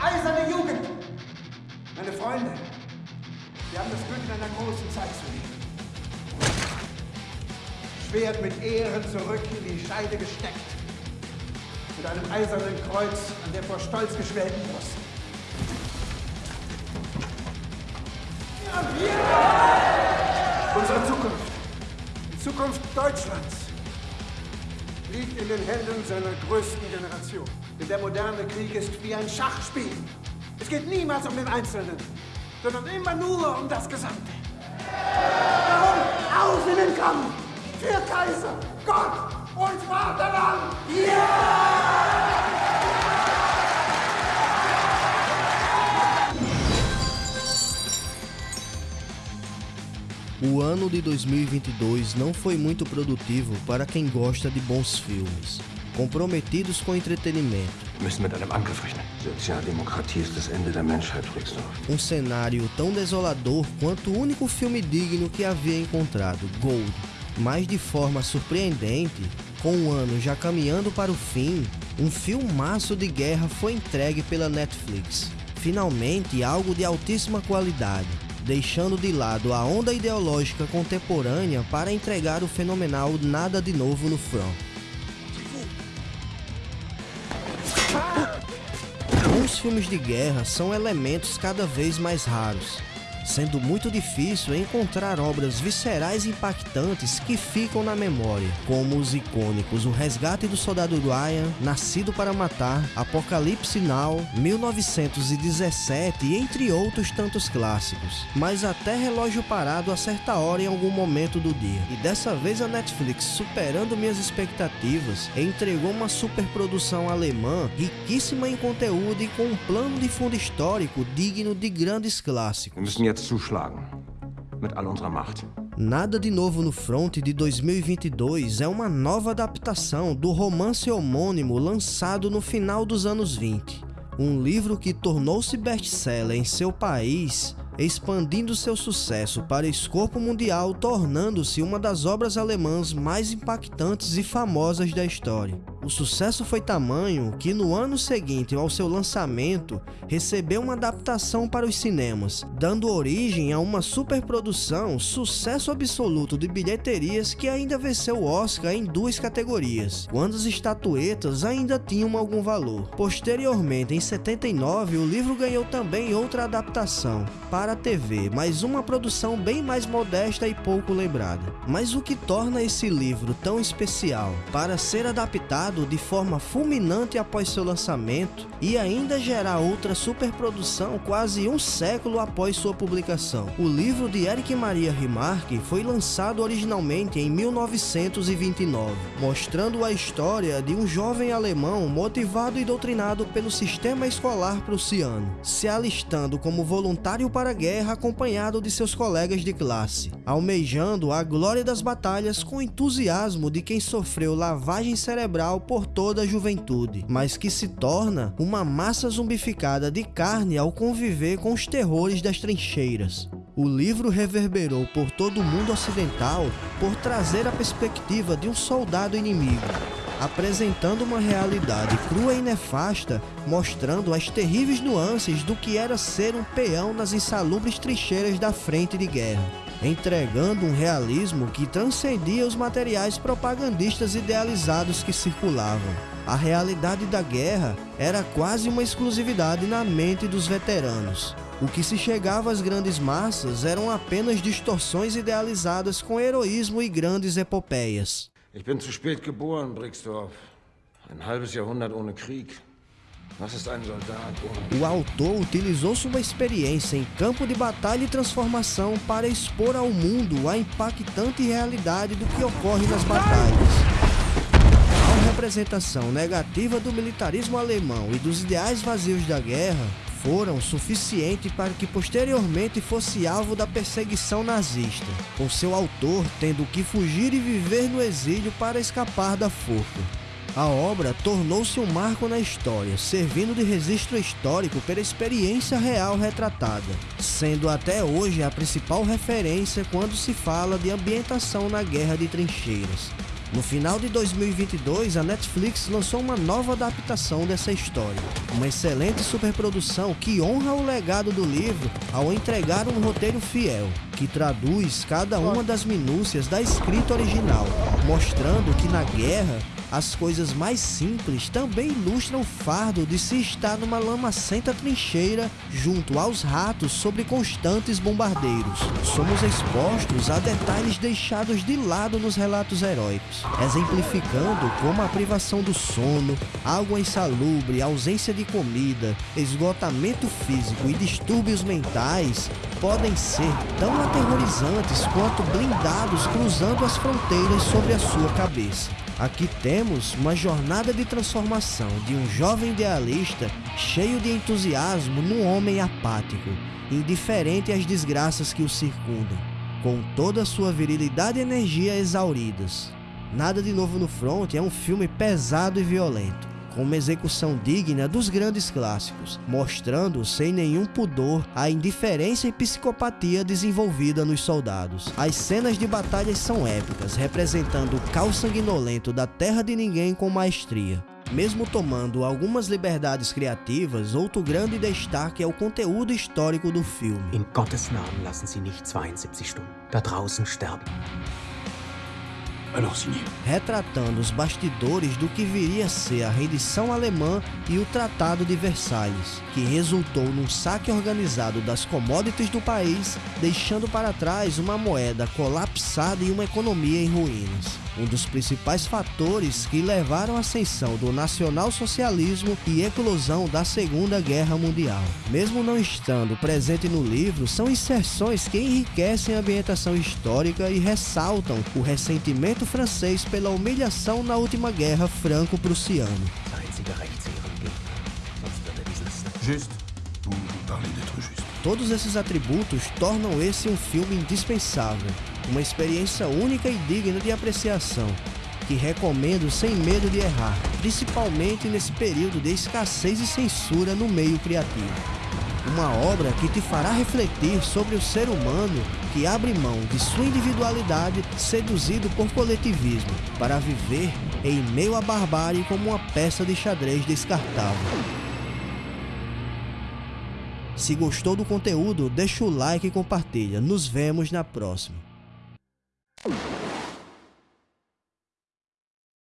eiserne Jugend. Meine Freunde, wir haben das Glück in einer großen Zeit zu leben. Schwert mit Ehren zurück in die Scheide gesteckt. Mit einem eisernen Kreuz an der vor Stolz geschwellten Brust. Unsere Zukunft, die Zukunft Deutschlands, liegt in den Händen seiner größten Generation. Denn der moderne Krieg ist wie ein Schachspiel. Es geht niemals um den Einzelnen, sondern immer nur um das Gesamte. Darum auf in den Kampf für Kaiser, Gott und Vaterland! Ja! O ano de 2022 não foi muito produtivo para quem gosta de bons filmes, comprometidos com entretenimento. Um cenário tão desolador quanto o único filme digno que havia encontrado, Gold. Mas de forma surpreendente, com o ano já caminhando para o fim, um filmaço de guerra foi entregue pela Netflix. Finalmente algo de altíssima qualidade, deixando de lado a onda ideológica contemporânea para entregar o fenomenal Nada de Novo no Front. Bons filmes de guerra são elementos cada vez mais raros, sendo muito difícil encontrar obras viscerais impactantes que ficam na memória, como os icônicos O Resgate do Soldado Ryan, Nascido para Matar, Apocalipse Now, 1917 entre outros tantos clássicos. Mas até Relógio Parado a hora em algum momento do dia. E dessa vez a Netflix, superando minhas expectativas, entregou uma superprodução alemã riquíssima em conteúdo e com um plano de fundo histórico digno de grandes clássicos. Zuschlagen. Mit all unserer Macht. Nada de Novo no Front de 2022 é uma nova adaptação do romance homônimo lançado no final dos anos 20. Um livro que tornou-se best-seller em seu país, expandindo seu sucesso para escopo mundial, tornando-se uma das obras alemãs mais impactantes e famosas da história. O sucesso foi tamanho que no ano seguinte ao seu lançamento recebeu uma adaptação para os cinemas, dando origem a uma superprodução, sucesso absoluto de bilheterias que ainda venceu o Oscar em duas categorias, quando as estatuetas ainda tinham algum valor. Posteriormente, em 79, o livro ganhou também outra adaptação para a TV, mas uma produção bem mais modesta e pouco lembrada. Mas o que torna esse livro tão especial para ser adaptado de forma fulminante após seu lançamento e ainda gerar outra superprodução quase um século após sua publicação. O livro de Eric Maria Remarque foi lançado originalmente em 1929, mostrando a história de um jovem alemão motivado e doutrinado pelo sistema escolar prussiano, se alistando como voluntário para a guerra acompanhado de seus colegas de classe, almejando a glória das batalhas com entusiasmo de quem sofreu lavagem cerebral por toda a juventude, mas que se torna uma massa zumbificada de carne ao conviver com os terrores das trincheiras. O livro reverberou por todo o mundo ocidental por trazer a perspectiva de um soldado inimigo, apresentando uma realidade crua e nefasta, mostrando as terríveis nuances do que era ser um peão nas insalubres trincheiras da frente de guerra, entregando um realismo que transcendia os materiais propagandistas idealizados que circulavam. A realidade da guerra era quase uma exclusividade na mente dos veteranos. O que se chegava às grandes massas eram apenas distorções idealizadas com heroísmo e grandes epopeias. Ich bin zu spät geboren, Brixdorf. Ein halbes Jahrhundert ohne Krieg. O autor utilizou sua experiência em campo de batalha e transformação para expor ao mundo a impactante realidade do que ocorre nas batalhas. A representação negativa do militarismo alemão e dos ideais vazios da guerra foram suficientes para que posteriormente fosse alvo da perseguição nazista, com seu autor tendo que fugir e viver no exílio para escapar da forca. A obra tornou-se um marco na história, servindo de registro histórico pela experiência real retratada, sendo até hoje a principal referência quando se fala de ambientação na guerra de trincheiras. No final de 2022, a Netflix lançou uma nova adaptação dessa história. Uma excelente superprodução que honra o legado do livro ao entregar um roteiro fiel, que traduz cada uma das minúcias da escrita original, mostrando que na guerra as coisas mais simples também ilustram o fardo de se estar numa lamacenta trincheira junto aos ratos sobre constantes bombardeiros. Somos expostos a detalhes deixados de lado nos relatos heróicos, exemplificando como a privação do sono, água insalubre, ausência de comida, esgotamento físico e distúrbios mentais podem ser tão aterrorizantes quanto blindados cruzando as fronteiras sobre a sua cabeça. Aqui temos uma jornada de transformação de um jovem idealista cheio de entusiasmo num homem apático, indiferente às desgraças que o circundam, com toda a sua virilidade e energia exauridas. Nada de Novo no Front é um filme pesado e violento, com uma execução digna dos grandes clássicos, mostrando sem nenhum pudor a indiferença e psicopatia desenvolvida nos soldados. As cenas de batalhas são épicas, representando o caos sanguinolento da Terra de Ninguém com maestria. Mesmo tomando algumas liberdades criativas, outro grande destaque é o conteúdo histórico do filme. In Gottes Namen lassen Sie nicht 72 Stunden da draußen sterben. Retratando os bastidores do que viria a ser a rendição alemã e o Tratado de Versalhes, que resultou num saque organizado das commodities do país, deixando para trás uma moeda colapsada e uma economia em ruínas. Um dos principais fatores que levaram à ascensão do nacionalsocialismo e eclosão da Segunda Guerra Mundial. Mesmo não estando presente no livro, são inserções que enriquecem a ambientação histórica e ressaltam o ressentimento francês pela humilhação na última guerra franco-prussiana. Todos esses atributos tornam esse um filme indispensável, uma experiência única e digna de apreciação, que recomendo sem medo de errar, principalmente nesse período de escassez e censura no meio criativo. Uma obra que te fará refletir sobre o ser humano que abre mão de sua individualidade seduzido por coletivismo para viver em meio à barbárie como uma peça de xadrez descartável. Se gostou do conteúdo, deixa o like e compartilha. Nos vemos na próxima.